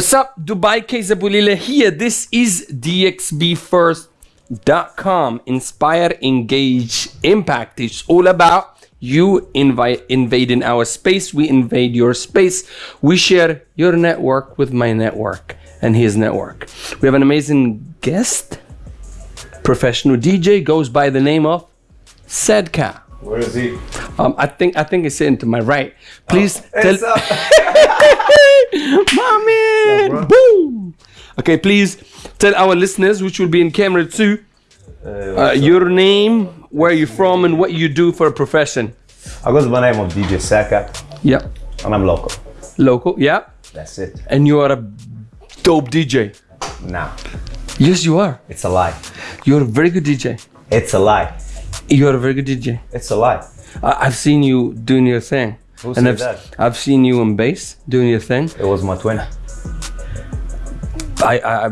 What's up, Dubai Kaysabulila here. This is DXBFirst.com. Inspire, engage, impact. It's all about you invite invading our space. We invade your space. We share your network with my network and his network. We have an amazing guest, professional DJ, goes by the name of Sedka. Where is he? Um, I think I think it's sitting to my right. Please Hey, tell? Mommy! bro. Boom! Okay, please tell our listeners, which will be in camera too, uh, your name, where you're from, and what you do for a profession. I go by the name of DJ Saka, Yeah. and I'm local. Local, yeah. That's it. And you are a dope DJ. Nah, Yes, you are. it's a lie. You're a very good DJ. It's a lie. You're a very good DJ. It's a lie. I- I've seen you doing your thing. Who and I've, that? I've seen you on bass doing your thing. It was my twin. I, I, I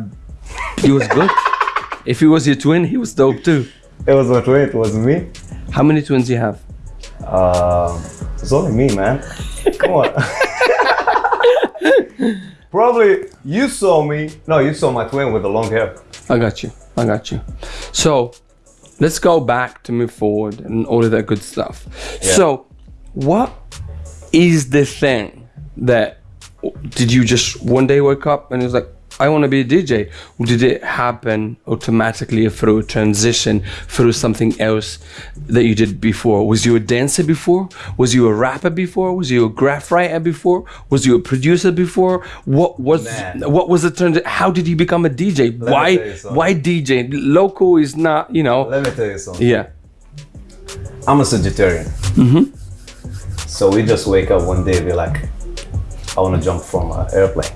he was good. if he was your twin, he was dope too. It was my twin. It was me. How many twins do you have? Uh, it's only me, man. Come on. Probably you saw me. No, you saw my twin with the long hair. I got you. I got you. So let's go back to move forward and all of that good stuff. Yeah. So, what is the thing that did you just one day wake up and it was like, I want to be a DJ? Or did it happen automatically through a transition, through something else that you did before? Was you a dancer before? Was you a rapper before? Was you a graff writer before? Was you a producer before? What was Man. what was the transition? How did you become a DJ? me why tell you something. why DJ? Local is not, you know. Let me tell you something. Yeah. I'm a Sagittarian. Mm-hmm. So we just wake up one day, be like, I want to jump from an airplane.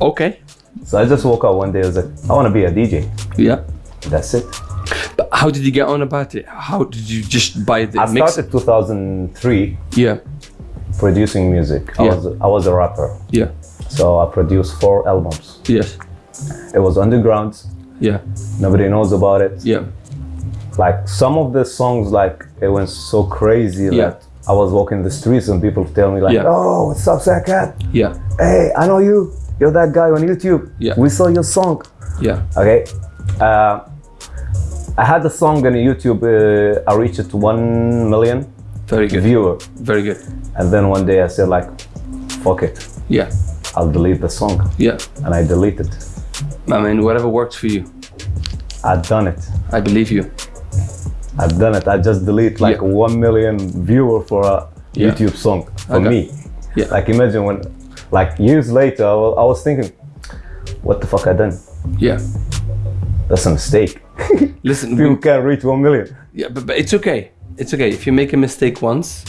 Okay. So I just woke up one day. I was like, I want to be a DJ. Yeah. That's it. But how did you get on about it? How did you just buy the I mix? started 2003 Yeah. producing music. I Yeah. was I was a rapper, Yeah. so I produced four albums. Yes. It was underground. Yeah. Nobody knows about it. Yeah. Like some of the songs, like it went so crazy Yeah. that I was walking the streets and people tell me like, Yeah. "Oh, what's up, Sakat? Yeah. Hey, I know you. You're that guy on YouTube. Yeah. We saw your song." Yeah. Okay. Uh, I had the song on YouTube. Uh, I reached one million Very good. viewer, Very good. and then one day I said like, "Fuck it, Yeah. I'll delete the song," Yeah. and I deleted. I mean, whatever works for you. I've done it. I believe you. I've done it. I just delete like Yeah. one million viewer for a Yeah. YouTube song for Okay. me. Yeah. Like imagine when, like years later, I wa- I was thinking, what the fuck I done? Yeah. That's a mistake. Listen, People can't reach one million. yeah, but, but it's okay. It's okay. If you make a mistake once,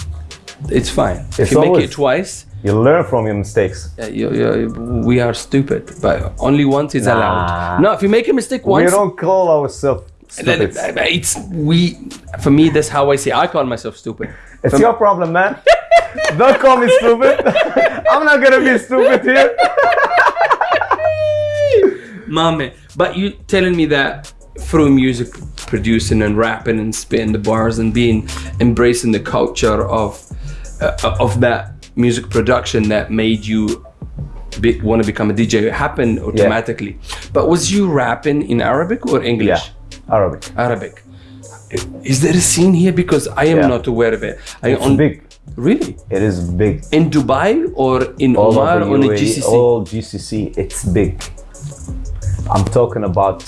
it's fine. if It's you make it twice, You learn from your mistakes. uh, you, you, we are stupid. But only once is Nah. allowed. No, if you make a mistake once, We don't call ourselves then stupid. it's we. For me, that's how I say. I call myself stupid. It's your problem, man. don't call me stupid. I'm not gonna be stupid here. Mommy, but you telling me that through music producing and rapping and spitting the bars and being embracing the culture of uh, of that music production that made you be, want to become a DJ it happened automatically. But was you rapping in Arabic or English? Yeah, Arabic. Arabic. Is there a scene here? Because I am Yeah. not aware of it. I It's on- big. Really? It is big. In Dubai or in all Oman or in GCC? all GCC, it's big. I'm talking about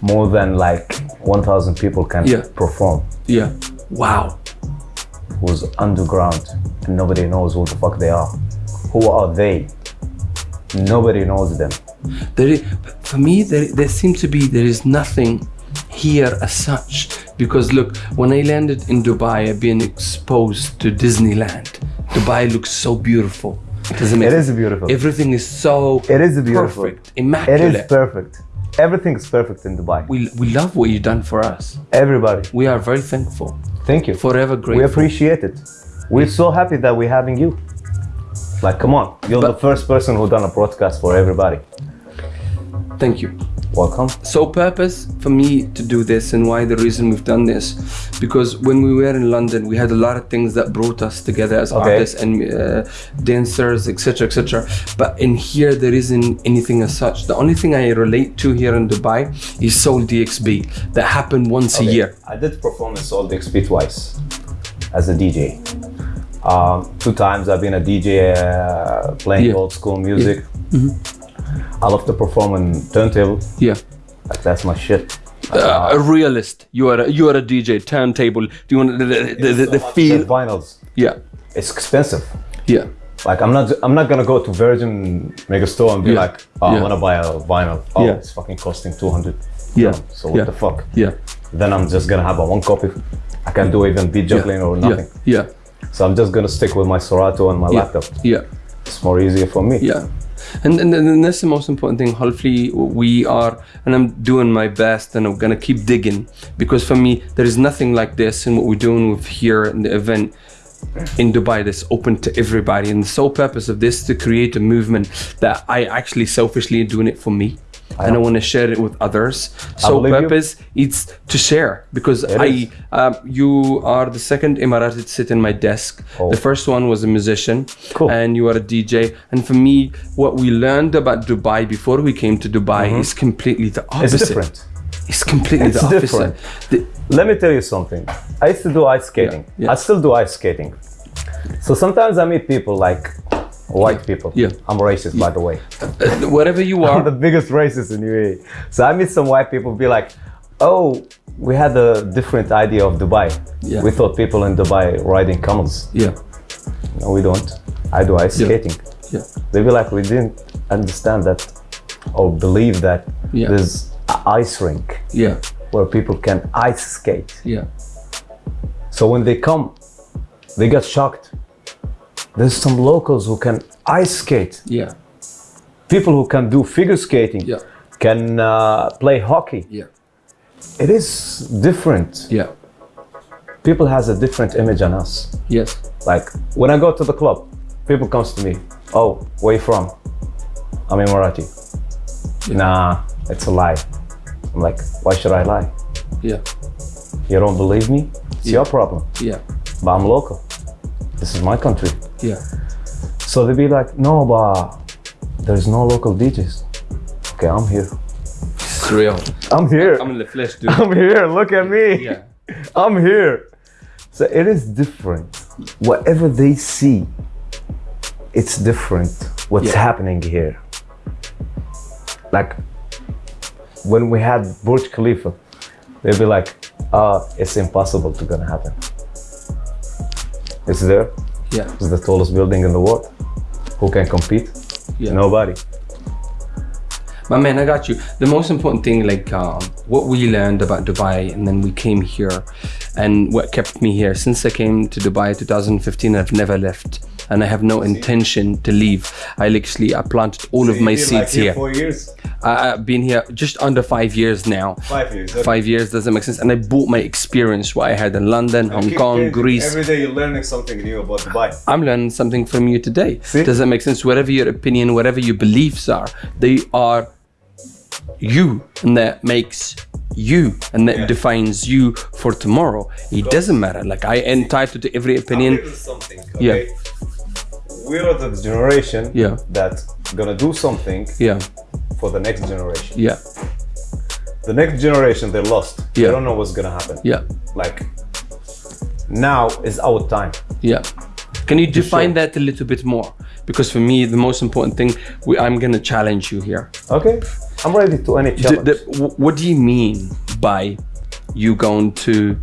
more than like 1,000 people can Yeah. perform. Yeah. Wow. Was underground and nobody knows who the fuck they are. Who are they? Nobody knows them. There is, for me, there, there seems to be there is nothing here as such. Because look, when I landed in Dubai, I've been exposed to Disneyland. Dubai looks so beautiful. it is it make It is beautiful. Everything is so It is beautiful. perfect, immaculate. is perfect. Everything is perfect in Dubai. we, we love what you've done for us. Everybody, We are very thankful. thank you. Forever Great, We appreciate it. We're so happy that we're having you. Like, come on, you're But- the first person who done a broadcast for everybody. Thank you. Welcome. So purpose for me to do this and why the reason we've done this because when we were in London we had a lot of things that brought us together as Okay. artists and uh, dancers etc etc but in here there isn't anything as such the only thing I relate to here in Dubai is Soul DXB that happened once a year I did perform in Soul DXB twice as a DJ. Um, two times I've been a DJ uh, playing Yeah. old school music. I love to perform on turntable. yeah Like that's my shit. uh, a realist you are a, you are a DJ turntable do you want the, the, the, the, feel vinyls. yeah It's expensive. yeah Like I'm not I'm not gonna go to Virgin Mega Store and be Yeah. like, oh, Yeah. I wanna buy a vinyl. Oh, Yeah. it's fucking costing 200. Yeah. So what the fuck? yeah Then I'm just gonna have a one copy. I can do even beat juggling or nothing. yeah yeah So I'm just gonna stick with my Serato and my laptop. yeah It's more easier for me. Yeah. And, and, and that's the most important thing. Hopefully, we are, and I'm doing my best, and I'm gonna keep digging because for me, there is nothing like this and what we're doing with here in the event in Dubai that's open to everybody. And the sole purpose of this is to create a movement that I actually selfishly doing it for me. And I want to share it with others. So believe you. purpose it's to share because It I um, you are the second Emirati to sit in my desk. Oh. The first one was a musician, Cool. and you are a DJ. And for me, what we learned about Dubai before we came to Dubai is completely the Mm-hmm. It's different. It's completely It's the opposite. different. The- Let me tell you something. I used to do ice skating. Yeah, yeah. I still do ice skating. So sometimes I meet people like white people. Yeah. I'm racist, by the way. uh, wherever you I'm are, the biggest racist in UAE. So I meet some white people be like, oh, we had a different idea of Dubai. Yeah. We thought people in Dubai riding camels. yeah, No, we don't. I do ice Yeah. skating. yeah, They be like, we didn't understand that or believe that Yeah. there's an ice rink yeah, where people can ice skate. yeah, So when they come, they get shocked. There's some locals who can ice skate. yeah, People who can do figure skating. Yeah. Can uh, play hockey. yeah, It is different. yeah, People has a different image on us. yes, Like when I go to the club, people comes to me. Oh, where you from? I'm Emirati. Nah, it's a lie. I'm like, why should I lie? yeah, You don't believe me? It's your problem. yeah, But I'm local. This is my country. yeah, So they be like, no, but there's no local DJs. Okay, I'm here. it's real. I'm here. I'm in the flesh, dude. I'm here. Look at me. Yeah, I'm here. So it is different. Whatever they see, it's different. What's Yeah. happening here? Like when we had Burj Khalifa, they'd be like, uh, it's impossible to gonna happen. It's there. yeah, It's the tallest building in the world. Who can compete? yeah. Nobody. My man, I got you. The most important thing, like um, what we learned about Dubai, and then we came here, and what kept me here since I came to Dubai 2015. I've never left, and I have no intention to leave. I literally I planted all of my seeds here. Four years. I, I've been here just under five years now. Five years. Five years doesn't make sense, and I bought my experience what I had in London, Hong Kong, Greece. Every day you're learning something new about Dubai. I'm learning something from you today. See? Does that make sense? Whatever your opinion, whatever your beliefs are, they are you, and that makes you, and that Yeah. defines you for tomorrow. It doesn't matter. Like I entitled to every opinion. something. Yeah. We're the generation Yeah. that gonna do something Yeah, for the next generation. yeah, The next generation they're lost. Yeah. They don't know what's gonna happen. yeah, Like now is our time. yeah. Can you define sure. that a little bit more? Because for me, the most important thing, we, I'm gonna challenge you here. Okay. I'm ready to any challenge. the- wh- what do you mean by you going to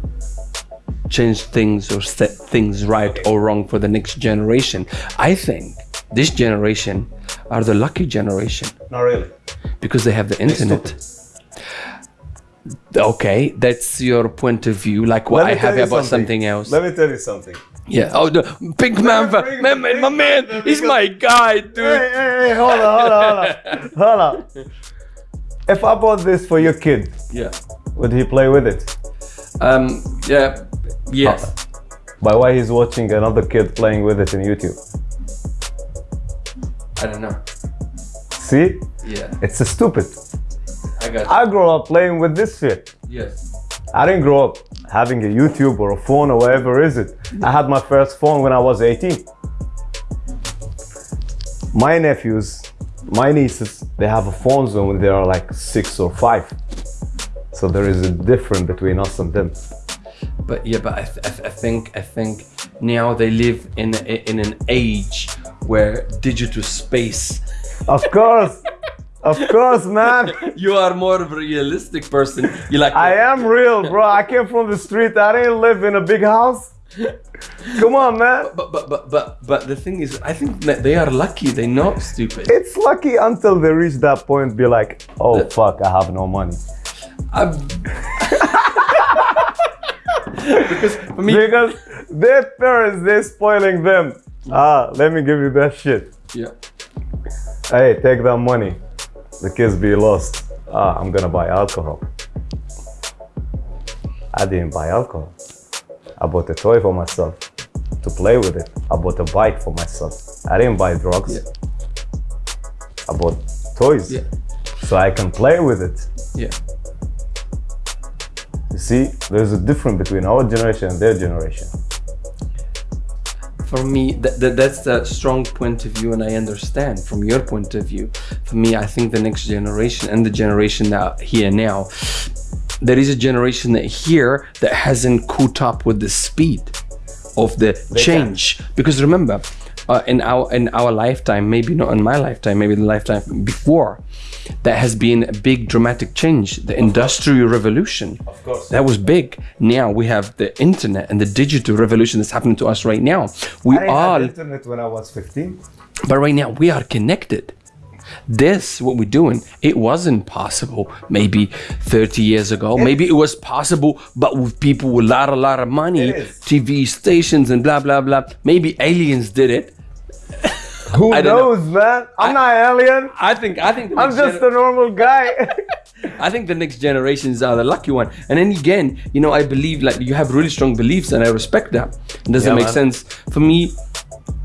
change things or set things right or wrong for the next generation? I think this generation are the lucky generation Not really. because they have the internet. Okay, that's your point of view. Like what I have about something else. Let me tell you something. yeah. Oh, the pink man, bring- man, man, my man, bring- he's my guy, dude. Hey, hey, hey, hold on, hold on, hold on. hold on. If I bought this for your kid, Yeah. would he play with it? Um. Yeah. Yes. By why he's watching another kid playing with it in YouTube? I don't know. See? Yeah. It's a stupid. I I got you. I grew up playing with this shit. yes. I didn't grow up having a YouTube or a phone or whatever is it. I had my first phone when I was 18. My nephews, my nieces, they have a phone zone when they are like six or five. So there is a difference between us and them. But yeah, but I, th- I, th- I think I think now they live in a, in an age where digital space. Of course, of course, man. You are more of a realistic person. You like. I am real, bro. I came from the street. I didn't live in a big house. Come on, man. But but but but but the thing is, I think that they are lucky. They're not stupid. It's lucky until they reach that point, be like, oh fuck, I have no money. I'm... because for me, Because their parents, they're spoiling them. Ah, let me give you that shit. yeah. Hey, take that money. The kids be lost. Ah, I'm gonna buy alcohol. I didn't buy alcohol. I bought a toy for myself to play with it. I bought a bike for myself. I didn't buy drugs. Yeah. I bought toys Yeah. so I can play with it. Yeah. You see, there's a difference between our generation and their generation. For me, that, that that's a strong point of view, and I understand from your point of view. For me, I think the next generation and the generation that here now, there is a generation that here that hasn't caught up with the speed of the change. Because remember, uh, in our in our lifetime, maybe not in my lifetime, maybe the lifetime before, that has been a big dramatic change. The industrial revolution. Of course. That was big. Now we have the internet and the digital revolution that's happening to us right now. We I all, have internet when I was 15. but right now we are connected. This, what we're doing, it wasn't possible maybe 30 years ago. Maybe it was possible, but with people with a lot, a lot of money, TV stations and blah, blah, blah. Maybe aliens did it. Who I don't know. knows, man? I'm not alien. I think, I think, I'm just a normal guy. I think the next generations are the lucky one. And then again, you know, I believe like you have really strong beliefs, and I respect that. It doesn't Yeah, make man. sense for me.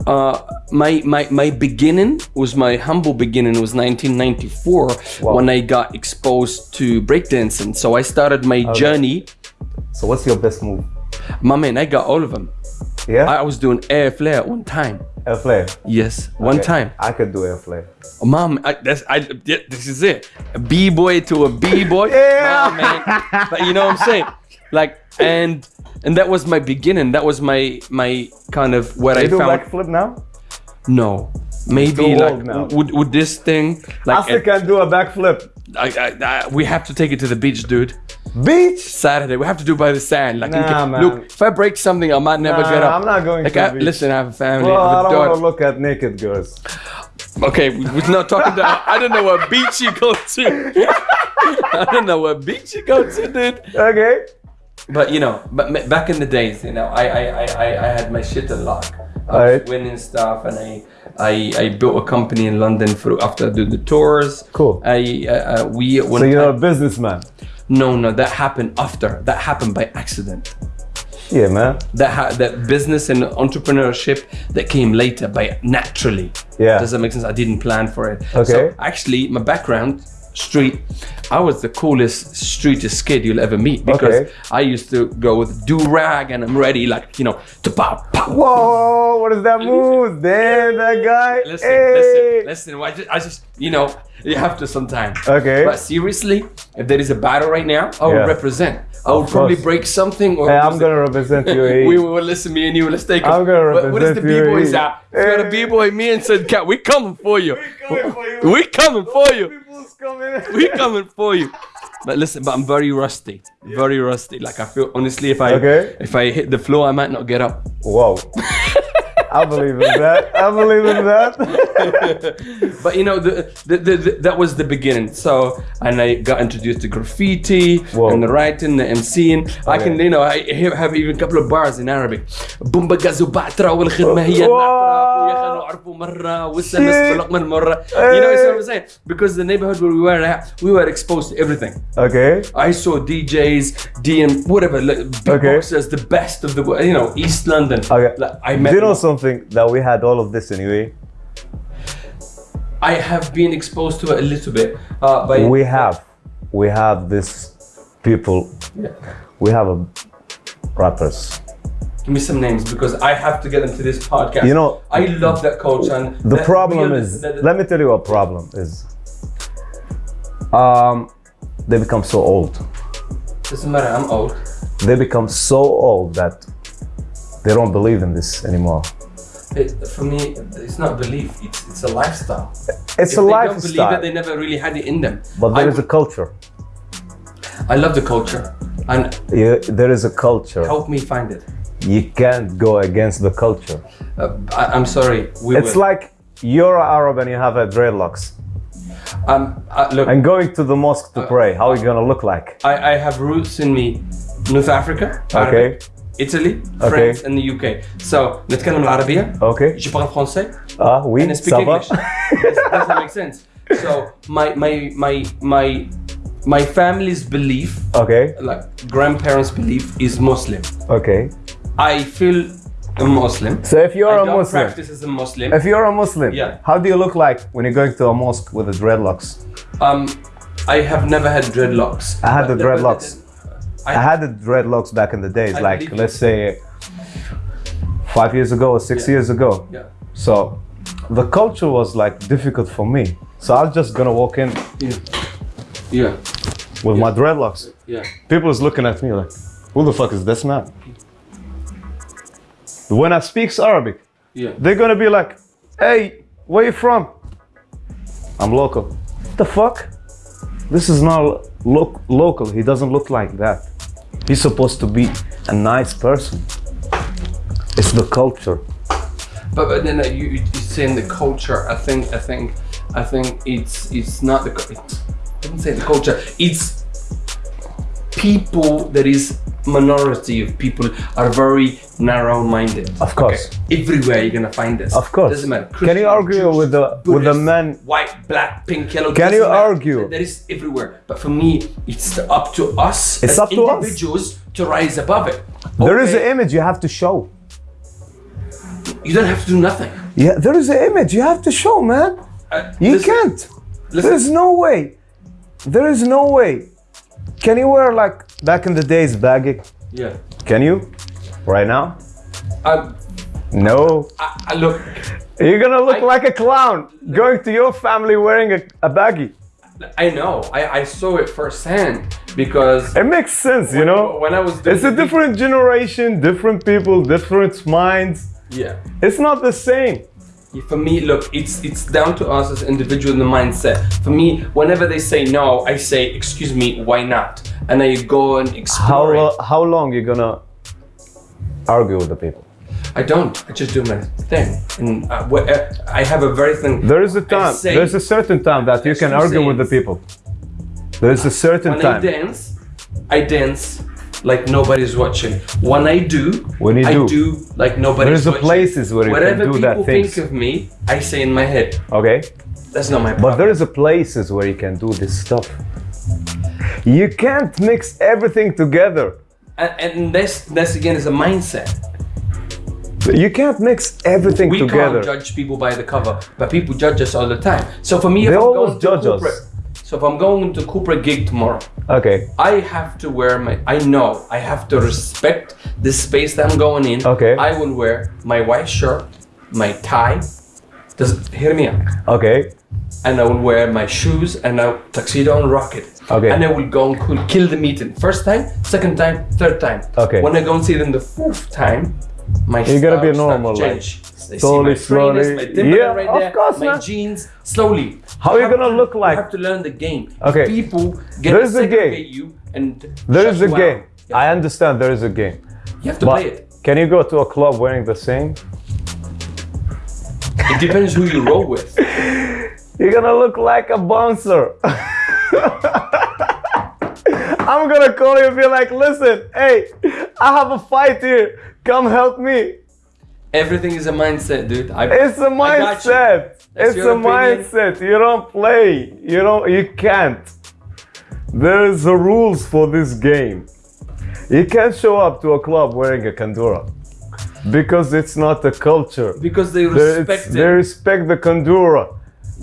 Uh, my my my beginning was my humble beginning was 1994 Wow. when I got exposed to breakdancing. So I started my journey. so what's your best move? My man, I got all of them. Yeah? I was doing air flare one time. air flare. Yes, one Okay. time. I could do air flare. Mom, I, that's I. Yeah, this is it. A b boy to a b boy. Yeah. Nah, man. But you know what I'm saying? Like, and and that was my beginning. That was my my kind of what I You do found. backflip now? No, maybe like now. would would this thing I like still can do a backflip. I, I, I, we have to take it to the beach, dude. Beach? Saturday, we have to do by the sand. Like, Nah, man. look, if I break something, I might never Nah, get up. I'm not going like, to I, beach. listen, I have a family. Well, I I have a don't want to look at naked girls. Okay, we- we're not talking about. I don't know what beach you go to. I don't know what beach you go to, dude. Okay. But you know, but back in the days, you know, I I, I, I I had my shit a lot. I was winning stuff, and I, I I built a company in London for after I did the tours. Cool. I uh, uh, we one So you're a businessman. no no that happened after that happened by accident. Yeah, man. That ha- that business and entrepreneurship that came later by naturally. Yeah. Does that make sense? I didn't plan for it. Okay. So actually, my background, street, I was the coolest streetest kid you'll ever meet because Okay. I used to go with do rag and I'm ready, like you know, to pop pop. Whoa, what is that move? Damn, that guy. Listen, hey. listen, listen. I just, I just, you know, you have to sometime. Okay. But seriously, if there is a battle right now, I will Yeah. represent. I will probably break something. Or Hey, I'm gonna represent you. we will listen, me and you. Let's take. I'm gonna what, what is the represent b-boys out? You got a Hey. b-boy, me and said, cat, we coming for you. coming for you. We coming for you. People's coming. We coming for you. But listen, but I'm very rusty. Very rusty. Like I feel honestly, if I Okay. if I hit the floor, I might not get up. Whoa. I believe in that. I believe in that. But you know, the, the, the, the that was the beginning. So and I got introduced to graffiti Whoa. and the writing, the MCing. I can Okay. you know I have have even a couple of bars in Arabic. بومبا غازو بعترة والخدمة هي Wow. النعترة أخويا خلوا عرفوا مرة والسمس Shit. بلق من مرة. You know what I'm saying? Because the neighborhood where we were at, we were exposed to everything. Okay. I saw DJs, DM, whatever, like, beatboxers, the best of the, wo- you know, East London. Okay. Like, I met. Do you know something that we had all of this anyway? I have been exposed to it a little bit. Uh, by We have. we have this people. Yeah. We have a rappers. Give me some names because I have to get into this podcast. You know, I love that culture. And The problem is, that- let me tell you what problem is. Um, they become so old. doesn't matter. I'm old. They become so old that they don't believe in this anymore. It, for me, it's not belief. It's it's a lifestyle. It's if a they don't believe it, they never really had it in them. but there I, is a culture. I love the culture, and Yeah, there is a culture. help me find it. You can't go against the culture. Uh, I, I'm sorry. We It's will. like you're Arab and you have a dreadlocks. um, uh, look. And going to the mosque to pray, how are you gonna look like? I, I have roots in me North Africa, Arabic, Italy, France and the UK. So نتكلم العربية. Okay. Je parle français Ah, oui, and I speak ça va? English. does, does that make sense? So my my my my my family's belief, Okay, like grandparents' belief, is Muslim. okay. I feel a Muslim. So if you're I a don't Muslim, practice as a Muslim. if you're a Muslim, Yeah. how do you look like when you're going to a mosque with the dreadlocks? Um, I have never had dreadlocks. I had the But- but- dreadlocks. I, I had the dreadlocks back in the days, I like let's say five years ago or six Yeah. years ago. Yeah. So the culture was like difficult for me. So I was just gonna walk in Yeah. Yeah. with my dreadlocks. Yeah. People is looking at me like, who the fuck is this man? When I speaks Arabic, Yeah. they're gonna be like, hey, where you from? I'm local. What the fuck? This is not lo- local. He doesn't look like that. He's supposed to be a nice person. It's the culture. But, but then you you saying the culture. I think I think I think it's it's not the. It's, I wouldn't say the culture. It's people that is minority of people are very narrow-minded. Of course. Okay. Everywhere you're gonna find this. Of course. Doesn't matter. Can you argue Jews, with the with the Buddhist, men? White, black, pink, yellow. Can you matter. argue? That is everywhere. But for me, it's up to us It's as up to us. individuals to rise above it. There is Okay, an image you have to show. You don't have to do nothing. Yeah, there is an image you have to show, man. Uh, You listen- can't. listen. There's no way. There is no way. Can you wear like back in the days baggy? Yeah. Can you? Right now? Um, No. I, I look. You're gonna look I- like a clown going to your family wearing a, a baggy. I know. I, I saw it firsthand because It makes sense, you know? when I was doing It's a different generation, different people, different minds. yeah. It's not the same. For me, look, it's it's down to us as individual in the mindset. For me, whenever they say no, I say, "Excuse me, why not?" And I go and How explore. lo- how long you gonna argue with the people? I don't. I just do my thing, and uh, uh, I have a very thing. There is a time. say- There's a certain time that you can argue with the people. There is a certain when I dance, I dance like nobody's watching. When I do, When you I do. do like nobody's watching. There's watching. places where you Whatever can do that people think of me, I say in my head. Okay. That's not my problem. But there is a places where you can do this stuff. You can't mix everything together. and, and this, this again is a mindset. You can't mix everything We together. We can't judge people by the cover, but people judge us all the time. So for me, if They I'm always going to judge us. so if I'm going to corporate gig tomorrow, Okay. I have to wear my. I know I have to respect the space that I'm going in. Okay. I will wear my white shirt, my tie. Does hear me out? Okay. And I will wear my shoes and a tuxedo and rock it. Okay. And I will go and cool- kill the meeting. First time, second time, third time. Okay. When I go and see them the fourth time, my You're gonna be normal, to like, They slowly, see my trainers, slowly. my Yeah, right of there, course, my man. jeans, slowly. How are you gonna to- look like? You have to learn the game. Okay. People get There is a game. you and There is a game. Yeah. I understand there is a game. You have to play it. can you go to a club wearing the same? It depends who you roll with. You're gonna look like a bouncer. I'm gonna call you and be like, listen, hey, I have a fight here. Come help me. Everything is a mindset, dude. I, It's a mindset. It's a opinion. mindset. You don't play. You don't you can't. There is a rules for this game. You can't show up to a club wearing a kandura. Because it's not a culture. because they They, respect it's- they respect the kandura.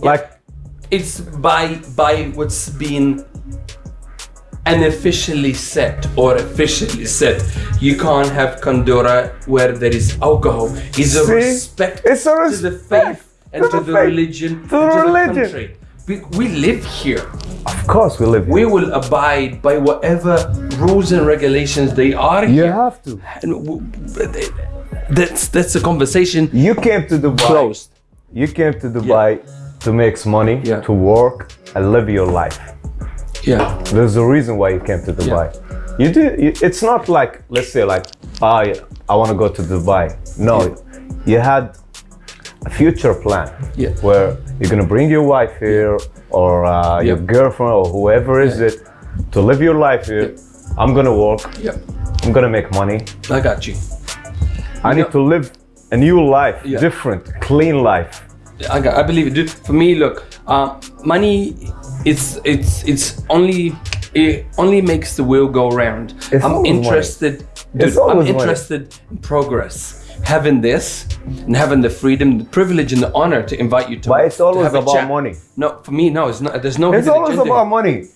Like it's by by what's been unofficially set or officially set. You can't have Kandura where there is alcohol. It's a See? respect It's a respect. to the respect faith and to to, the the, faith, religion, to the and to religion. the country. We, we live here. Of course, we live here. We here. will abide by whatever rules and regulations they are You here. have to. And w- w- that's that's a conversation You came to Dubai. closed. You came to Dubai to make money, Yeah. to work, and live your life. Yeah. There's a reason why you came to Dubai. You do. You, it's not like let's say like, ah, yeah, I want to go to Dubai. No, you had a future plan Yeah. where you're gonna bring your wife here or uh, your girlfriend or whoever is Yeah. it to live your life here. I'm gonna work. Yeah. I'm gonna make money. I got you. I need to live a new life, Yeah. different, clean life. I, got, I believe it. Dude, for me, look, uh, money, it's it's it's only it only makes the wheel go round. It's I'm interested. Dude, I'm interested in progress. Having this and having the freedom, the privilege, and the honor to invite you to. But it's always have about chat. money. No, for me, no. It's not. There's no. It's always agenda. about money.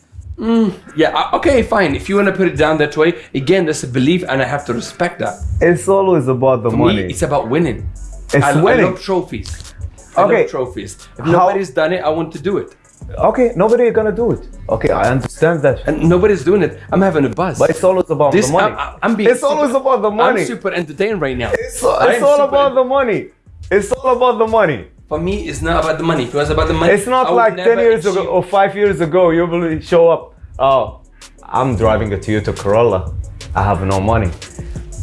Yeah. uh, Okay. Fine. If you want to put it down that way, again, that's a belief, and I have to respect that. It's always about the For money. me, it's about winning. It's I, I love trophies. I Okay. love trophies. If How- nobody's done it, I want to do it. Okay, nobody gonna do it. Okay, I understand that. and nobody's doing it. I'm having a buzz. But it's always about this, the money. I'm, I'm being it's always about the money. I'm super entertained right now. it's all, it's all about the money. It's all about the money. For me, it's not about the money. If it was about the money, It's not like 10 never years ago or 5 years ago you will show up. Oh, I'm driving a Toyota Corolla. I have no money.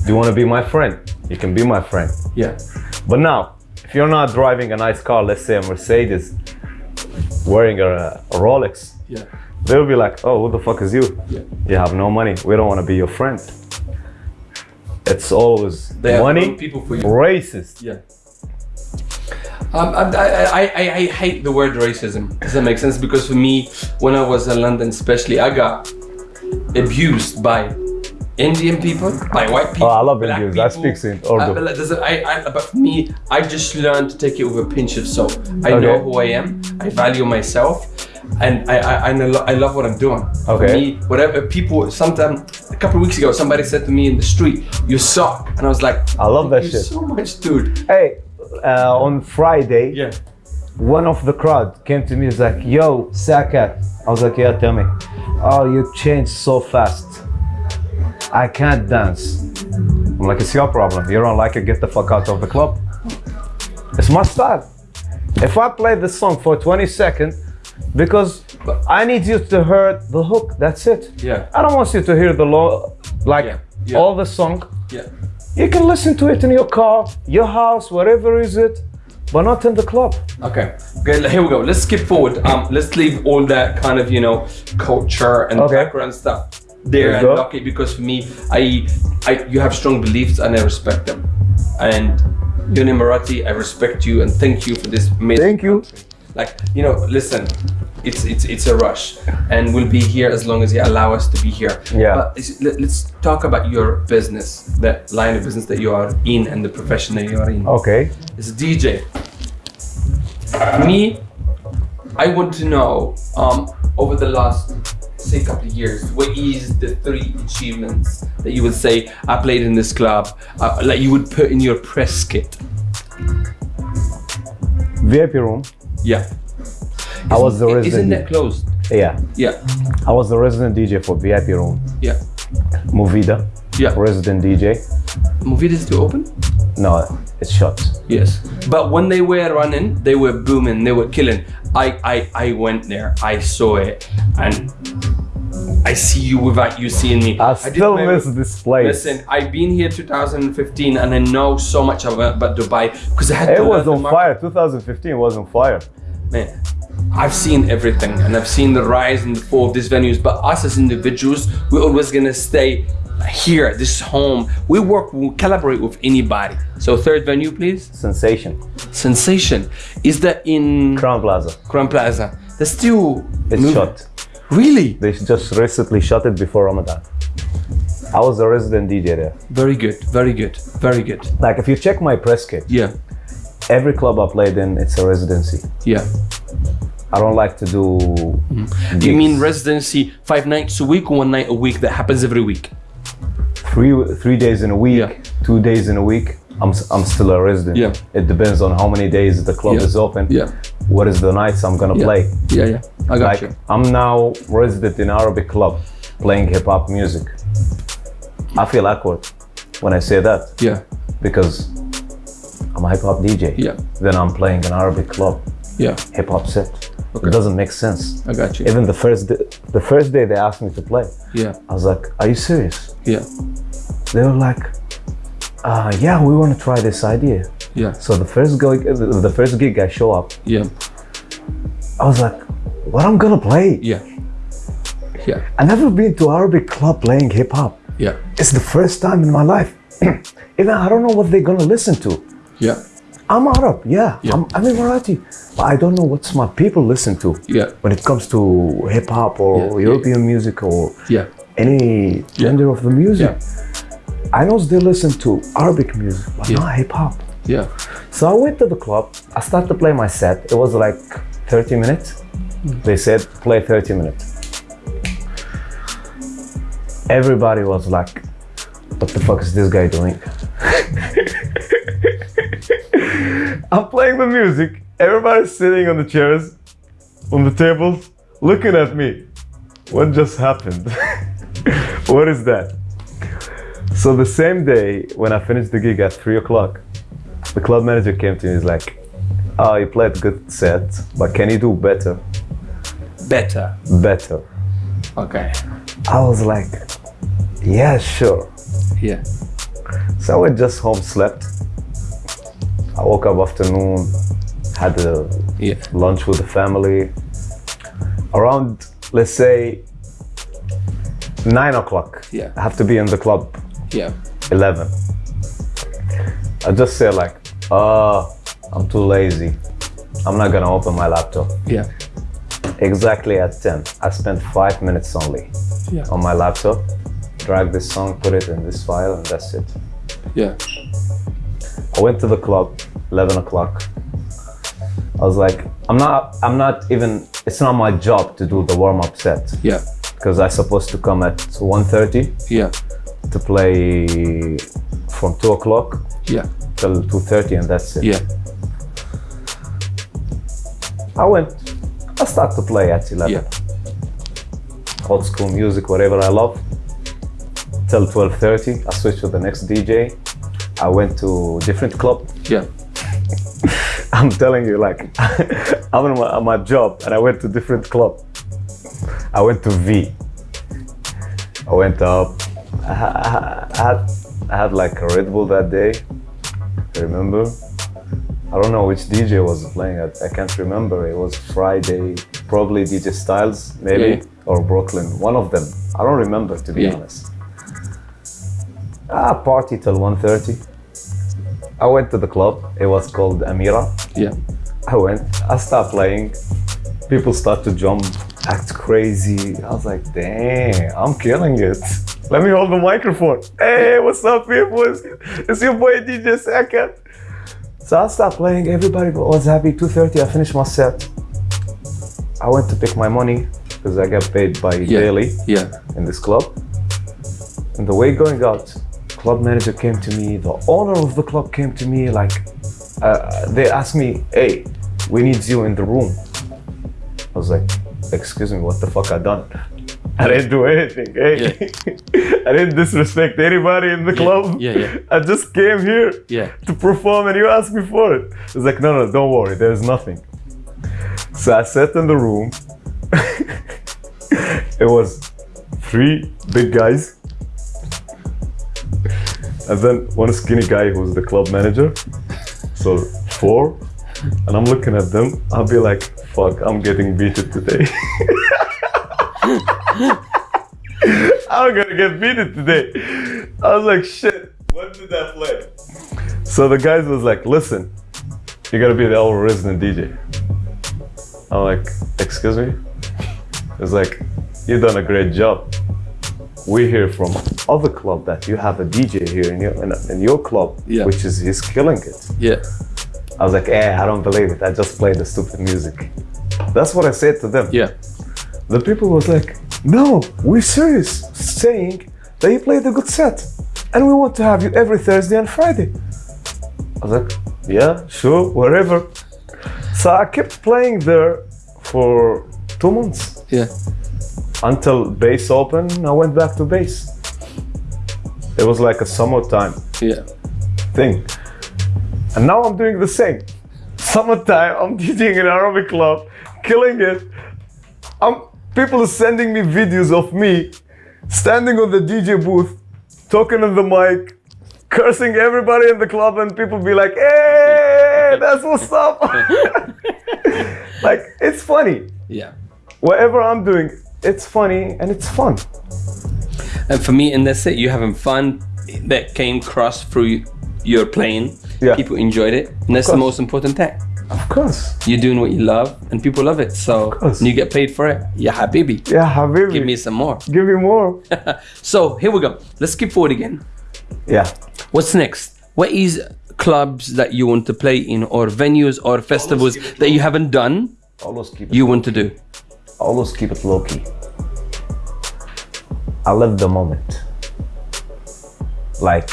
Do you want to be my friend? You can be my friend. Yeah. But now, if you're not driving a nice car, let's say a Mercedes, wearing a, a Rolex, Yeah. they'll be like, oh, who the fuck is you? Yeah. You have no money. We don't want to be your friend. It's always They money, people for you. racist. Yeah. Um, I, I, I, I hate the word racism. Does that make sense? Because for me, when I was in London, especially, I got abused by Indian people, by white people. Oh, I love Indians. I speak in Urdu. But I, I, but for me, I just learned to take it with a pinch of salt. I know who I am. I value myself. And I, I, I, I love what I'm doing. For Okay. me, whatever people, sometimes, a couple of weeks ago, somebody said to me in the street, you suck. And I was like, I love that you shit. so much, dude. Hey, uh, on Friday, Yeah. one of the crowd came to me. He's like, "Yo, Sakat." I was like, "Yeah, tell me." Oh, you changed so fast. I can't dance. I'm like, "It's your problem. You don't like it. Get the fuck out of the club." It's my style. If I play this song for 20 seconds, because I need you to hear the hook. That's it. Yeah. I don't want you to hear the low, like Yeah, yeah. all the song. Yeah. You can listen to it in your car, your house, wherever is it, but not in the club. Okay. Okay. Here we go. Let's skip forward. Um, let's leave all that kind of you know culture and Okay. background stuff there and okay because for me, I, I, you have strong beliefs and I respect them. And you're an Emirati. I respect you and thank you for this amazing. Thank you. country. Like you know, listen. It's it's it's a rush, and we'll be here as long as you allow us to be here. Yeah. But let, let's talk about your business, that line of business that you are in, and the profession that you are in. Okay. it's a DJ. Me, I want to know um, over the last say couple of years, what is the three achievements that you would say I played in this club, uh, like you would put in your press kit? VIP room. Yeah. I was the resident Isn't that closed? Yeah. Yeah. I was the resident DJ for VIP room. Yeah. Movida. Yeah. Resident DJ. Movida is still open? No, it's shut. Yes. But when they were running, they were booming, they were killing. I I, I went there, I saw it, and I see you without you seeing me. I did still miss this place. Listen, I've been here 2015 and I know so much about, about Dubai because I had it was on fire. 2015 was on fire. Man, I've seen everything and I've seen the rise and the fall of these venues, but us as individuals, we're always gonna stay here, this home. We work, we collaborate with anybody. So third venue, please. Sensation. Sensation. Is that in Crowne Plaza. Crowne Plaza? That's still It's moving. shut. Really? They just recently shut it before Ramadan. I was a resident DJ there. Very good, very good, very good. Like if you check my press kit, Yeah, every club I played in, it's a residency. yeah. I don't like to do. Do you mean residency five nights a week one night a week that happens every week? Three three days in a week, Yeah. two days in a week? I'm I'm still a resident. Yeah. It depends on how many days the club Yeah. is open. Yeah. What is the nights I'm gonna Yeah. play? Yeah, yeah. I got Like you. I'm now resident in Arabic club, playing hip hop music. I feel awkward when I say that Yeah, because I'm a hip hop DJ. Yeah. Then I'm playing an Arabic club yeah. hip hop set. Okay. It doesn't make sense. I got you. Even the first day, the first day they asked me to play, Yeah, I was like, "Are you serious?" yeah, They were like, uh, "Yeah, we want to try this idea." yeah, So the first gig, the the first gig I show up, yeah, I was like, "What I'm gonna play?" yeah, yeah, I never been to Arabic club playing hip hop. yeah, It's the first time in my life. Even I don't know what they're gonna listen to. yeah, I'm Arab, yeah. Yeah. I'm, I'm Emirati, but I don't know what's my people listen to. yeah, When it comes to hip hop or Yeah. European music or yeah, any gender of the music, I know they listen to Arabic music, but not hip hop. yeah, So I went to the club. I started to play my set. It was like 30 minutes. Mm. They said play 30 minutes. Everybody was like, "What the fuck is this guy doing?" I'm playing the music. Everybody's sitting on the chairs, on the tables, looking at me. What just happened? what is that? So the same day when I finished the gig at three o'clock, the club manager came to me. He's like, "Oh, you played a good set, but can you do better? better. Better." Okay. I was like, "Yeah, sure." Yeah, So I went just home, slept. I woke up afternoon, had a yeah, lunch with the family. Around, let's say, nine o'clock. Yeah. I have to be in the club yeah, 11. I just say like, uh, I'm too lazy. I'm not gonna open my laptop. yeah, Exactly at 10. I spent five minutes only yeah, on my laptop, drag this song, put it in this file, and that's it. yeah, I went to the club, 11 o'clock. I was like, I'm not, I'm not even, it's not my job to do the warm-up set yeah, because I'm supposed to come at 1.30 yeah, to play from 2 o'clock yeah, till 2.30 and that's it. yeah, I went, I start to play at 11. yeah, Old school music, whatever I love. Till 12.30, I switched to the next DJ. I went to different club. yeah, I'm telling you, like, I'm on my, on my job and I went to different club. I went to V. I went up. I, ha- I had, I had like a Red Bull that day. I remember. I don't know which DJ was playing. I, I can't remember. It was Friday, probably DJ Styles, maybe, Yeah. or Brooklyn. One of them. I don't remember to be Yeah. honest. Ah, party till 1.30. I went to the club. It was called Amira. yeah, I went, I started playing. People start to jump, act crazy. I was like, damn, I'm killing it. Let me hold the microphone. Hey, what's up, people? It's, it's your boy DJ Second. So I started playing. Everybody was happy. 2.30, I finished my set. I went to pick my money because I get paid by yeah, daily yeah, in this club. And the way going out, club manager came to me, the owner of the club came to me, like, uh, they asked me, hey, we need you in the room. I was like, excuse me, what the fuck I done? I didn't do anything. Hey, I didn't disrespect anybody in the club. yeah, yeah. I just came here yeah, to perform and you asked me for it. It's like, no, no, don't worry, there's nothing. So I sat in the room. it was three big guys. And then one skinny guy who's the club manager. So four. And I'm looking at them. I'll be like, fuck, I'm getting beaten today. I'm gonna get beaten today. I was like, shit, what did I play? So the guys was like, listen, you gotta be the our resident DJ. I'm like, excuse me? It's like, "You've done a great job. We hear from other club that you have a DJ here in your in, in your club, Yeah. which is he's killing it. yeah, I was like, eh, I don't believe it. I just play the stupid music. That's what I said to them. Yeah. The people was like, no, we're serious, saying that you played a good set, and we want to have you every Thursday and Friday. I was like, yeah, sure, wherever. So I kept playing there for two months Yeah. Until base open. I went back to base. It was like a summertime Yeah. thing. And now I'm doing the same. Summertime, I'm DJing in Arabic club, killing it. I'm people are sending me videos of me standing on the DJ booth, talking on the mic, cursing everybody in the club, and people be like, "Hey, that's what's up." like it's funny. Yeah. Whatever I'm doing, it's funny and it's fun. And for me, and that's it. You having fun that came across through your playing. Yeah. People enjoyed it, and that's the most important thing. Of course. You're doing what you love, and people love it. So course. you get paid for it. Yeah, habibi. Yeah, Habibi. Give me some more. Give me more. So here we go. Let's skip forward again. yeah. What's next? What is clubs that you want to play in, or venues, or festivals that you haven't done? Always keep it You want to do? Always keep it low key. I live the moment. Like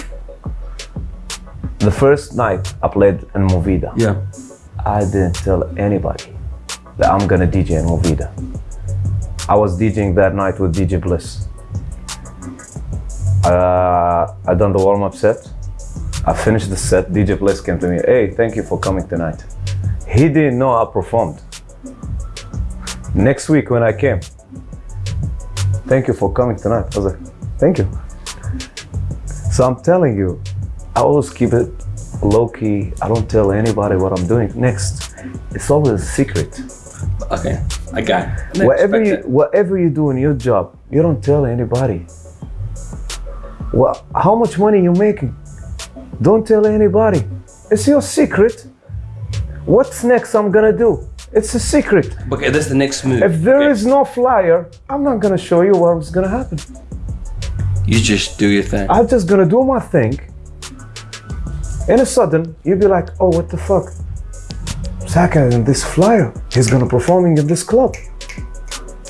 the first night I played in Movida, Yeah. I didn't tell anybody that I'm gonna DJ in Movida. I was DJing that night with DJ Bliss. Uh, I done the warm up set. I finished the set. DJ Bliss came to me. Hey, thank you for coming tonight. He didn't know I performed. Next week when I came, thank you for coming tonight. I was like, thank you. So I'm telling you, I always keep it low key. I don't tell anybody what I'm doing next. It's always a secret. Okay, I got it. Whatever you it. whatever you do in your job, you don't tell anybody. Well, how much money you making? Don't tell anybody. It's your secret. What's next I'm gonna do? It's a secret. Okay, that's the next move. If there Okay. is no flyer, I'm not gonna show you what's gonna happen. you just do your thing. I'm just gonna do my thing. And a sudden, you'll be like, oh, what the fuck? Saka in this flyer, he's gonna performing in this club.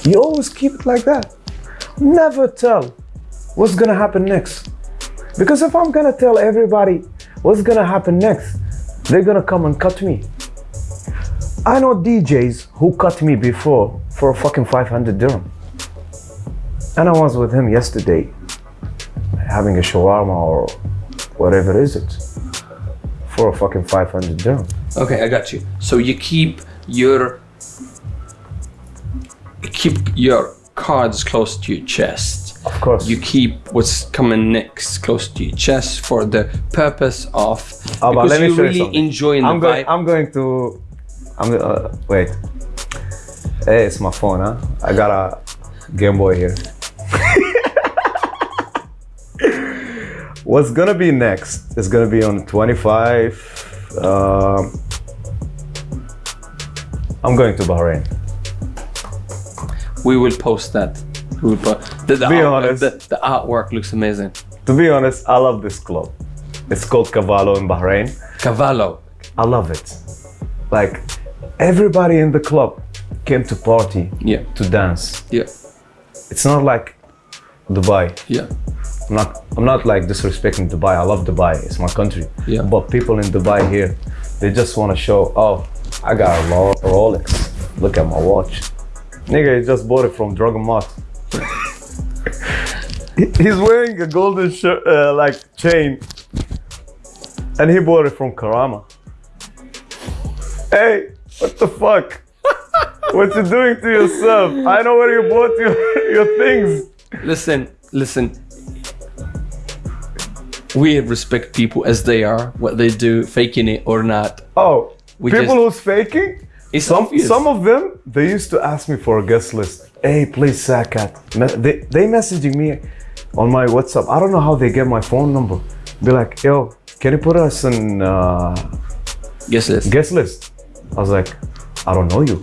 You always keep it like that. Never tell what's gonna happen next. Because if I'm gonna tell everybody what's gonna happen next, they're gonna come and cut me. I know DJs who cut me before for a fucking 500 dirham. And I was with him yesterday having a shawarma or whatever is it for a fucking 500 dirham. Okay, I got you. So you keep your keep your cards close to your chest. Of course. You keep what's coming next close to your chest for the purpose of ah, but because let me you really enjoying I'm the going. vibe. I'm going to. I'm. Uh, wait. Hey, it's my phone, huh? I got a Game Boy here. What's gonna be next It's gonna be on 25. Um, I'm going to Bahrain. we will post that. We will po- the, the, Be honest. the, the artwork looks amazing. To be honest, I love this club. It's called Cavallo in Bahrain. Cavallo. I love it. Like everybody in the club came to party Yeah. to dance. Yeah. It's not like Dubai. Yeah. I'm not I'm not like disrespecting Dubai. I love Dubai. It's my country. Yeah. But people in Dubai here, they just want to show, oh, I got a Ro- Rolex. Look at my watch. Nigga, he just bought it from Dragon Mart. He's wearing a golden shirt, uh, like chain, and he bought it from Karama. Hey, what the fuck? what you doing to yourself? I know where you bought your, your things. Listen, listen. We respect people as they are, what they do, faking it or not. Oh, We people just- who's faking? It's Some, obvious. some of them, they used to ask me for a guest list. Hey, please, Sakat. They, they messaging me on my WhatsApp. I don't know how they get my phone number. Be like, yo, can you put us in uh, Yes, yes. guest list? I was like, I don't know you.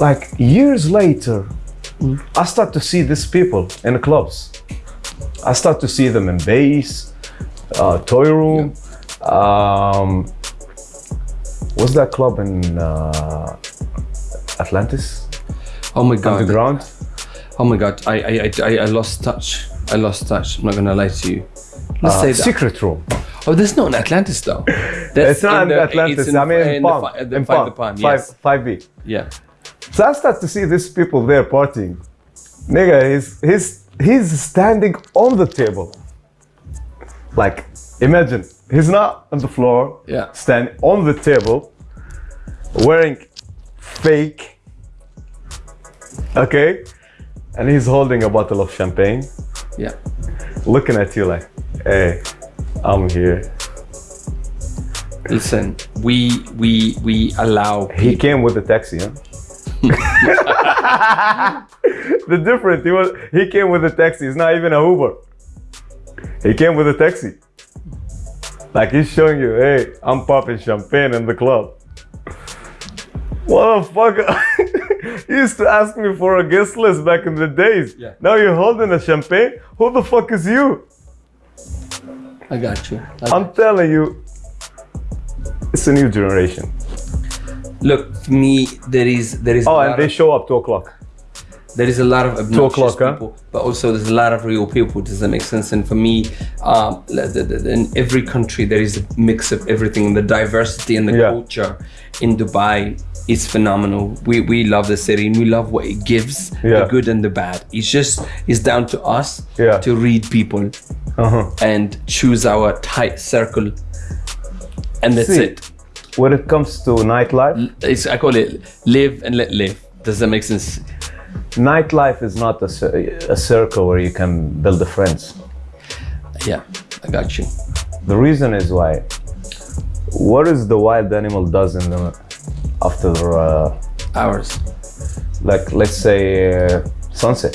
Like years later, I start to see these people in the clubs. I start to see them in bass, uh, toy room, um, what's that club in uh, Atlantis? Oh my god. Underground? Oh my god. I I, I I I lost touch. I lost touch. I'm not gonna lie to you. Let's Uh, say that. Secret Room. Oh, there's no in Atlantis though. That's It's not in the- Atlantis. in- I mean, in, in Palm. the in five- Palm. the Palm, Five, yes. 5B. Yeah. So I start to see these people there partying. Nigga, he's he's he's standing on the table. Like, imagine he's not on the floor. Yeah. Standing on the table, wearing fake. Okay, and he's holding a bottle of champagne, Yeah. looking at you like, "Hey, I'm here." Listen, we we we allow He came with a taxi, huh? the difference, he was he came with a taxi. It's not even a Uber. He came with a taxi. Like he's showing you, hey, I'm popping champagne in the club. What the fuck? you used to ask me for a guest list back in the days. Yeah. Now you're holding a champagne. Who the fuck is you? I got you. I I'm telling you, it's a new generation. Look, for me, there is there is. Oh, and they of- show up two o'clock. there is a lot of obnoxious o'clock, huh? people, but also there's a lot of real people. Does that make sense? And for me, um, in every country there is a mix of everything. The diversity and the Yeah. culture in Dubai is phenomenal. We we love the city and we love what it gives, Yeah. the good and the bad. It's just it's down to us Yeah. to read people Uh-huh. and choose our tight circle, and that's See, it. When it comes to nightlife, It's I call it live and let live. Does that make sense? nightlife is not a, a circle where you can build the friends. Yeah, I got you. The reason is why. What is the wild animal does in the after uh, Ours. like let's say uh, sunset?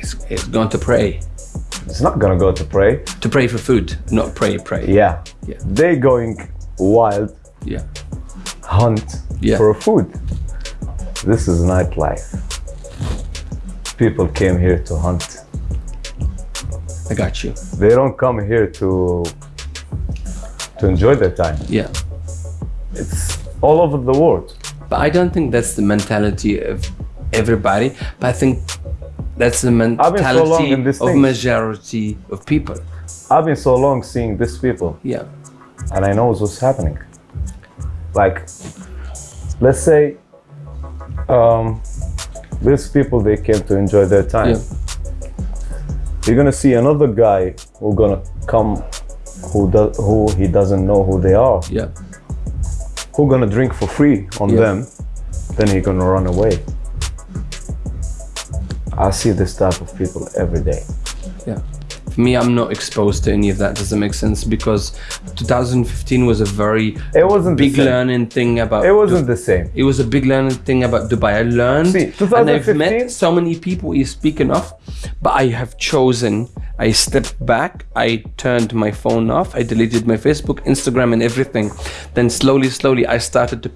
It's, it's going to pray. It's not gonna go to pray. To pray for food, not pray, pray. Yeah, Yeah. they going wild Yeah. hunt Yeah. for food. This is nightlife. People came here to hunt. I got you. They don't come here to to enjoy their time. Yeah. It's all over the world. But I don't think that's the mentality of everybody. But I think that's the so mentality this of majority of people. I've been so long seeing these people, Yeah. and I know what's happening. Like, let's say, um, these people they came to enjoy their time. Yeah. You're gonna see another guy who gonna come, who does who he doesn't know who they are, Yeah. Who gonna drink for free on Yeah. them, then he gonna run away. I see this type of people every day. Yeah. Me, I'm not exposed to any of that. Does that make sense? Because 2015 was a very It wasn't big learning thing about It wasn't the same. It was a big learning thing about Dubai. I learned, See, and I've met so many people you speaking of, but I have chosen. I stepped back. I turned my phone off. I deleted my Facebook, Instagram, and everything. Then slowly, slowly, I started to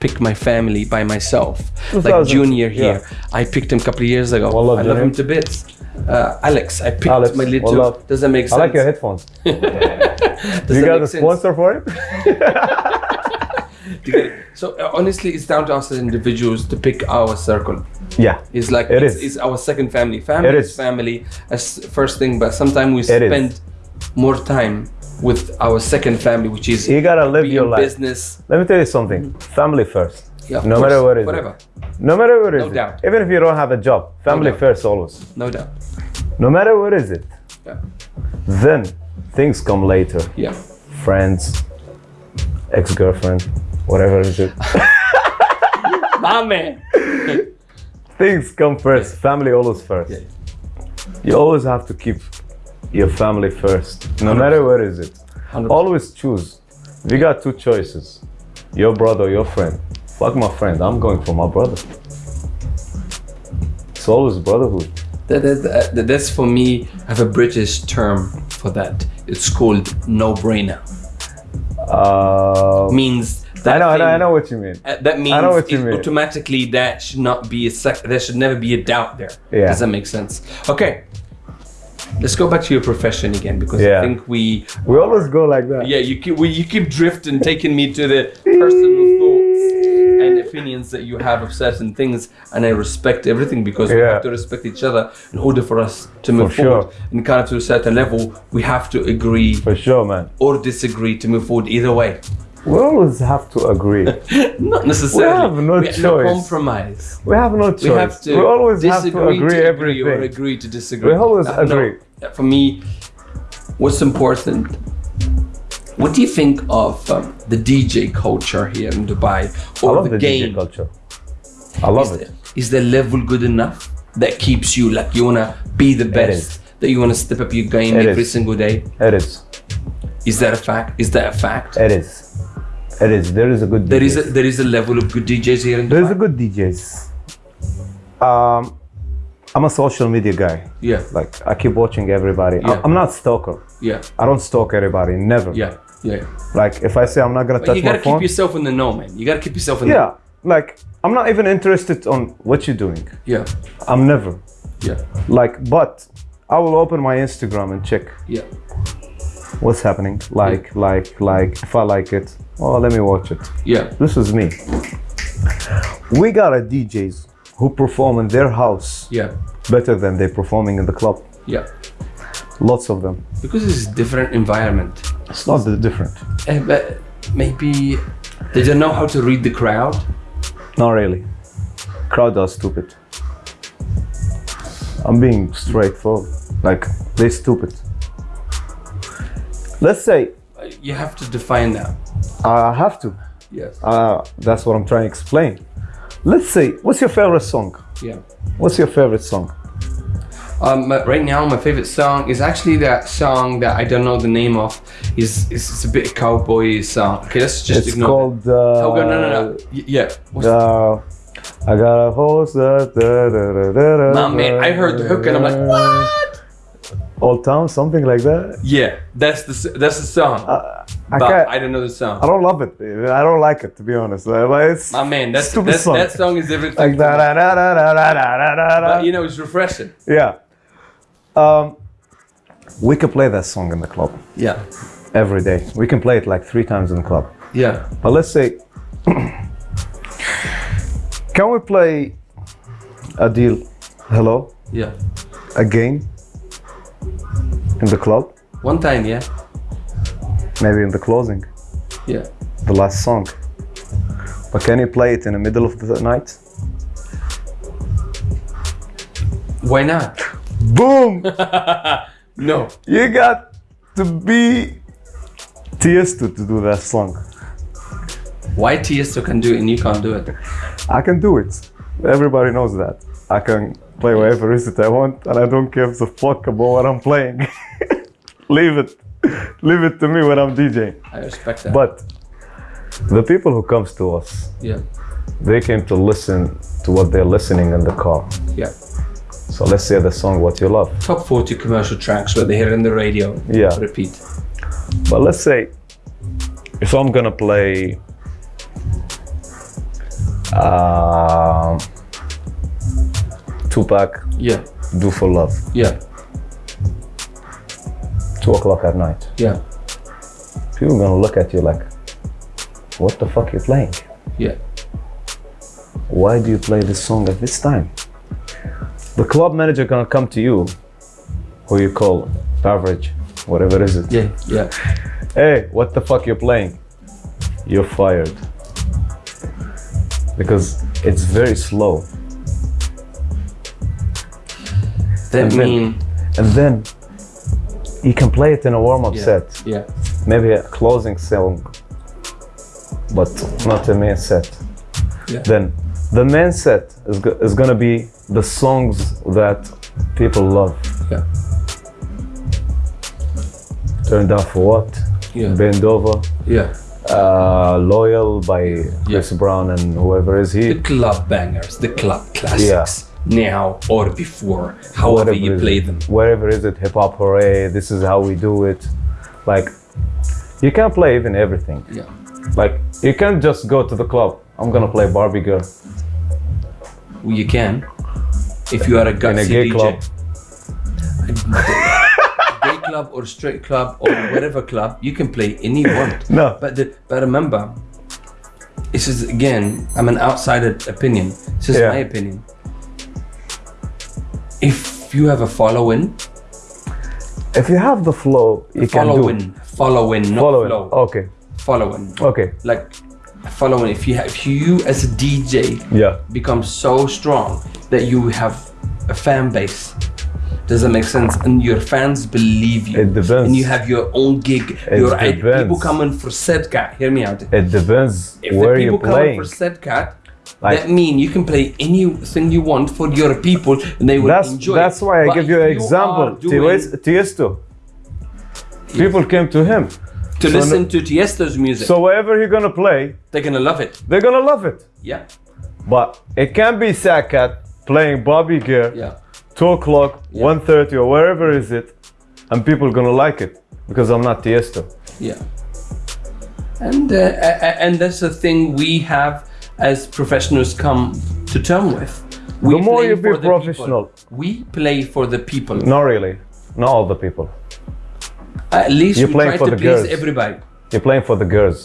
pick my family by myself. Like Junior here, yeah. I picked him a couple of years ago. I love him to bits. Uh, Alex, I picked Alex, my little. Wallah. Does that make sense? I like your headphones. You got a sense? sponsor for it? Do you get it? So uh, honestly, it's down to us as individuals to pick our circle. yeah. It's like It it's, is. it's our second family. Family It is. family as first thing, but sometimes we spend more time with our second family, which is You gotta live your life. business. Let me tell you something. Family first. Yeah, no course, matter what it is. whatever, No matter what it is. No doubt. Even if you don't have a job, family doubt. first always. no doubt. No matter what is it. Yeah, Then things come later. yeah. Friends, ex-girlfriend, whatever it is. My man. things come first. Family always first. Yeah. You always have to keep your family first. No matter what is it. 100%. Always choose. We got two choices, your brother your friend. Fuck my friend. I'm going for my brother. It's always brotherhood. That, that, that, that's for me. I have a British term for that. It's called no-brainer. Uh, Means I that know, I know, I know what you mean. Uh, that means know what you mean. automatically that should not be a sec- there should never be a doubt there. Yeah. Does that make sense? Okay. let's go back to your profession again because Yeah. I think we We always go like that. yeah you keep we, you keep drifting taking me to the personal thoughts and opinions that you have of certain things and I respect everything because we have to respect each other in order for us to move For forward sure. and kind of to a certain level we have to agree For sure, man. or disagree to move forward either way We always have to agree. not necessarily We have no We have choice. compromise we have no choice. we have to we always have disagree to agree to everything. or agree to disagree. We always Uh, no, agree. for me, what's important? What do you think of um, the DJ culture here in Dubai Or I love the, the, game? DJ culture. I love is, it. the, is the level good enough that keeps you like you wanna be the best? That you wanna step up your game It every is. single day? It is. Is that a fact? Is that a fact? It is. It is. There is a good. There is a, there is a level of good DJs here in Dubai. There's a good DJs. Um, I'm a social media guy. yeah, Like I keep watching everybody. Yeah. I'm not stalker. yeah, I don't stalk everybody. Never. yeah, yeah. Like if I say I'm not gonna But touch you my gotta phone. keep yourself in the know, man. You gotta keep yourself in the yeah. Like I'm not even interested on what you're doing. yeah, I'm never. yeah, Like, but I will open my Instagram and check yeah. what's happening. Like, like, like. If I like it, oh, let me watch it. Yeah, This is me. We got a DJs who perform in their house yeah, better than they performing in the club. yeah. Lots of them. Because it's a different environment. It's not that different. Eh, but maybe they don't know how to read the crowd. Not really. Crowd are stupid. I'm being straightforward. Like they're stupid. Let's say Uh, You have to define that. I have to. Yes. Uh, that's what I'm trying to explain. Let's say, what's your favorite song? Yeah. What's your favorite song? Um, right now, my favorite song is actually that song that I don't know the name of. Is it's a bit cowboy song. Okay, let's just it's ignore. called. Uh, Oh, no, no, no, no. Yeah. What's Uh, I got a horse. Da, da, da, da, Nah, man, I heard the hook and I'm like, what? Old Town, something like that. Yeah, that's the that's the song. I but can't. I don't know the song. I don't love it. I don't like it to be honest. Uh, But it's My man, that's, that's song. that song is everything. like da da da da da da da da. But you know, it's refreshing. Yeah. Um, we can play that song in the club Yeah. every day. We can play it like three times in the club. Yeah. But let's say, can we play Adele? Hello, Yeah. again in the club? One time, yeah. Maybe in the closing, Yeah. the last song. But can you play it in the middle of the night? Why not? Boom! No. you got to be Tiesto to do that song. Why Tiesto can do it and you can't do it? I can do it. Everybody knows that. I can play whatever is it I want, and I don't give a fuck about what I'm playing. Leave it. Leave it to me when I'm DJing. I respect that. But the people who comes to us, yeah. they came to listen to what they're listening in the car. Yeah. So let's say the song what you love. Top 40 commercial tracks where they hear in the radio. Yeah. Repeat. But let's say if I'm gonna play um, Tupac, Yeah. Do for Love, Yeah. two o'clock at night. Yeah. People gonna look at you like, what the fuck you playing? Yeah. Why do you play this song at this time? The club manager gonna come to you, who you call beverage, whatever is it. Yeah. Yeah. Hey, what the fuck you're playing? You're fired. Because it's very slow. That And then- And then you can play it in a warm-up Yeah. set. Yeah. maybe a closing song, but not a main set. Yeah. Then the main set is, go- is gonna be the songs that people love. Yeah. Turned Down for What? Yeah. Bend Over, Yeah. uh, Loyal by Chris Brown and whoever is he. The club bangers, the club classics. Now or before, however Whatever you play it. them. Wherever is it, hip hop hooray, this is how we do it. Like, you can't play even everything. Yeah. Like, you can't just go to the club. I'm gonna play Barbie Girl. Well, you can. If you are a in gutsy a gay DJ. club. club or straight club or whatever club, you can play any one. No. But the, but remember, this is again, I'm an outsider opinion. This is Yeah. my opinion. If you have a following, If you have the flow, you can do. following, following, not Following. flow, Okay. following, Okay. like following. If you have, if you as a DJ Yeah. become so strong that you have a fan base. Does that make sense? And your fans believe you. It depends. And you have your own gig. It your depends. people coming for Sedcat. Hear me out. It depends If where the you're people coming playing. for Sedcat, Like- that mean you can play anything you want for your people and they will That's enjoy. that's why I But give you an example. doing- Ties- Tiesto. People came to him. To so listen to Tiesto's music. So wherever he's gonna play, they're gonna love it. they're gonna love it. Yeah. But it can be Sakat playing Barbie Girl, Yeah. two o'clock, Yeah. 1.30 or wherever is it, and people gonna like it because I'm not Tiesto. Yeah. And uh, and that's the thing we have as professionals come to term with. We The more you be professional. people. we play for the people. Not really. Not all the people. At least You're playing try for to the please girls. everybody. You're playing for the girls.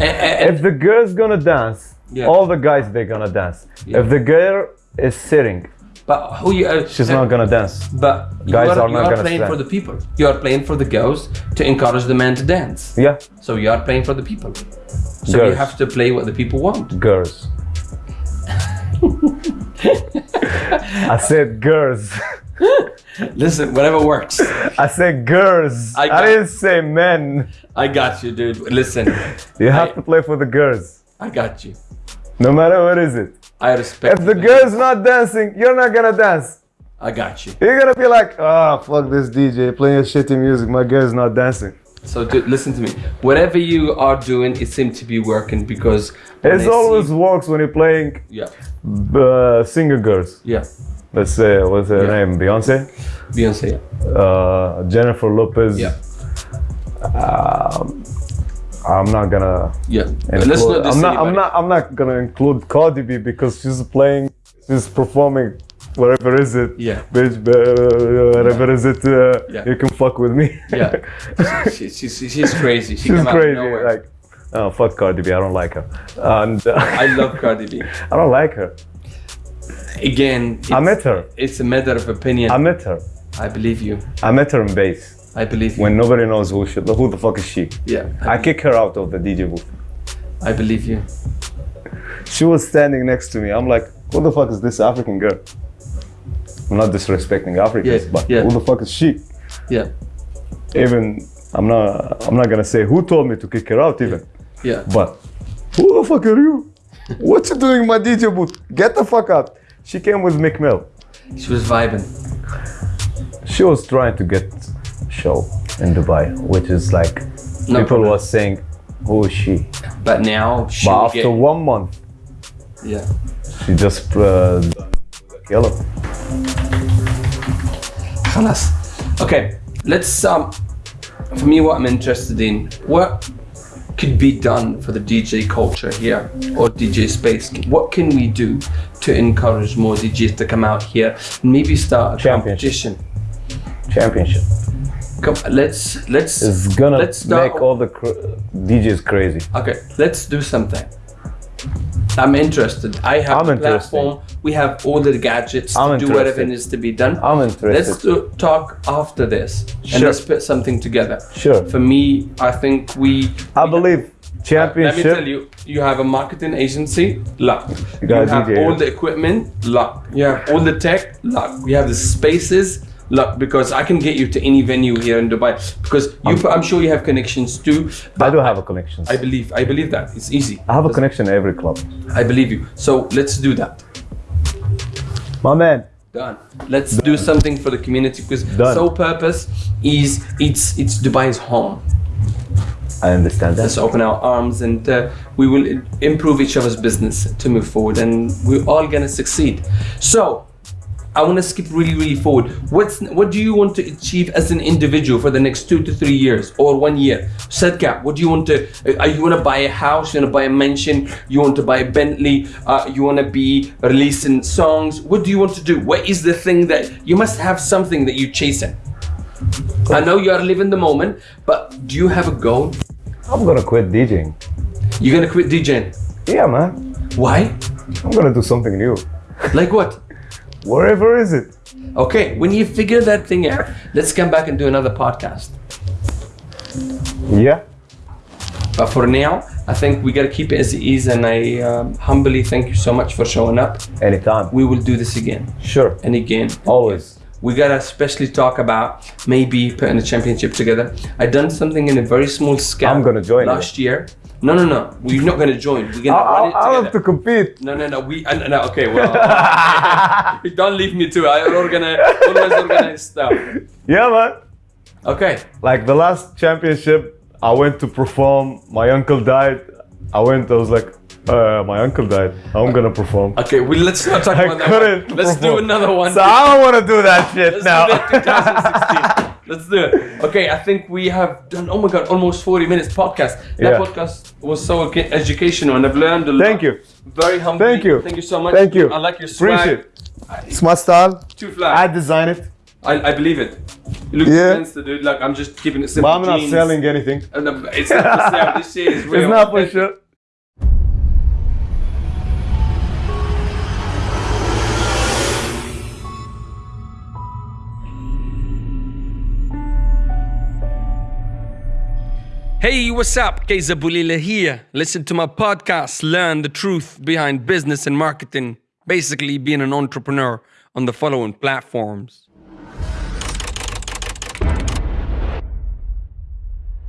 A- a- and- If the girl's gonna dance, Yeah. all the guys they're gonna dance. Yeah. If the girl is sitting, but who you? are, she's uh, not gonna dance. But you Guys are, are you not are gonna playing for the people. You are playing for the girls to encourage the man to dance. Yeah, So you are playing for the people. So you have to play what the people want. girls. I said girls. Listen, whatever works. I said girls. I I, didn't say men. I got you, dude. Listen, You have I- to play for the girls. I got you. No matter what is it. I respect. If the girl's not dancing, you're not gonna dance. I got you. You're gonna be like, ah, fuck this DJ playing shitty music. My girl's not dancing. So dude, listen to me. Whatever you are doing, it seems to be working because It always see- works when you're playing yeah, uh, singer girls. yeah. Let's say, what's her Yeah. name? Beyonce, Beyonce. uh, Jennifer Lopez. Yeah, Um, I'm not gonna. yeah. include- Let's not. I'm not. I'm not. I'm not gonna include Cardi B because she's playing. She's performing. Whatever is it? Yeah. Bitch, uh, whatever is it? Uh, Yeah. You can fuck with me. Yeah, she, she, she, she's crazy. She she's came out of crazy. Like, oh fuck Cardi B. I don't like her. And uh, I love Cardi B. I don't like her. Again, I it's, met her. it's a matter of opinion. I met her. I believe you. I met her in base I believe you. when nobody knows who she. Who the fuck is she? yeah, I kick her out of the DJ booth. I believe you. She was standing next to me. I'm like, who the fuck is this African girl? I'm not disrespecting Africans, Yeah, but yeah. who the fuck is she? Yeah, Even I'm not I'm not gonna say who told me to kick her out even. yeah. But who the fuck are you? what you doing in my DJ booth? Get the fuck out. She came with Meek Mill. She was vibing. She was trying to get show in Dubai, which is like no people were saying, who is she? But now she But after get... one month, yeah, she just uh, yellow. Okay, let's um, for me what I'm interested in, what could be done for the DJ culture here or DJ space? What can we do to encourage more DJs to come out here and maybe start a Championship. competition? Championship. Come, let's let's It's gonna let's make all the cr- DJs crazy. Okay, let's do something. I'm interested. I have I'm interested. platform. We have all the gadgets I'm to do whatever interested. needs to be done. I'm interested. Let's do, talk after this and let's put something together. Sure. For me, I think we. I we- believe Let me tell you, you have a marketing agency, luck. You, got a have all the equipment, luck. You have all the tech, luck. We have the spaces, luck. Because I can get you to any venue here in Dubai. Because you, I'm sure you have connections too. I do have a connection. I believe. I believe that it's easy. I have a connection in every club. I believe you. So let's do that. My man. Done. Let's do something for the community because Done. sole purpose is it's it's Dubai's home. I understand that. Let's open our arms and uh, we will improve each other's business to move forward, and we're all gonna succeed. So. I want to skip really, really forward. What's what do you want to achieve as an individual for the next two to three years or one year? Setgap. What do you want to? Uh, you want to buy a house? You want to buy a mansion? You want to buy a Bentley? Uh, you want to be releasing songs? What do you want to do? What is the thing that you must have something that you're chasing? I know you are living the moment, but do you have a goal? I'm gonna quit DJing. You're gonna quit DJing. Yeah, man. Why? I'm gonna do something new. Like what? Wherever is it? Okay, when you figure that thing out, let's come back and do another podcast. Yeah. But for now, I think we gotta keep it as it is, and I um, humbly thank you so much for showing up. Anytime. We will do this again Sure. and again. Always. We gotta especially talk about maybe putting a championship together. I done something in a very small scale. I'm gonna join last year. No, no, no. We're not gonna join. We're gonna I, run it I, I have to compete. No, no, no. We uh, no. Okay, well, don't leave me to. it. I organize, always organize stuff. Yeah, man. Okay. Like the last championship, I went to perform. My uncle died. I went. I was like, uh, my uncle died. I'm gonna perform. Okay. Well, let's not talk I about that. couldn't. Let's do another one. So I don't want to do that shit Let's now. do that 2016. Let's do it. Okay, I think we have done. Oh my god, almost 40 minutes podcast. That Yeah. podcast was so educational, and I've learned a lot. Thank you. Very humble. Thank you. Thank you so much. Thank you. I like your swag. Appreciate it. It's my style. Too flat. I design it. I, I believe it. You look Yeah. fancy, dude. Like I'm just keeping it But simple. I'm not jeans. selling anything. And it's not for sale. This shit is real. It's not for sure. Hey, what's up? Keza Bulila here. Listen to my podcast, Learn the Truth Behind Business and Marketing. Basically, being an entrepreneur on the following platforms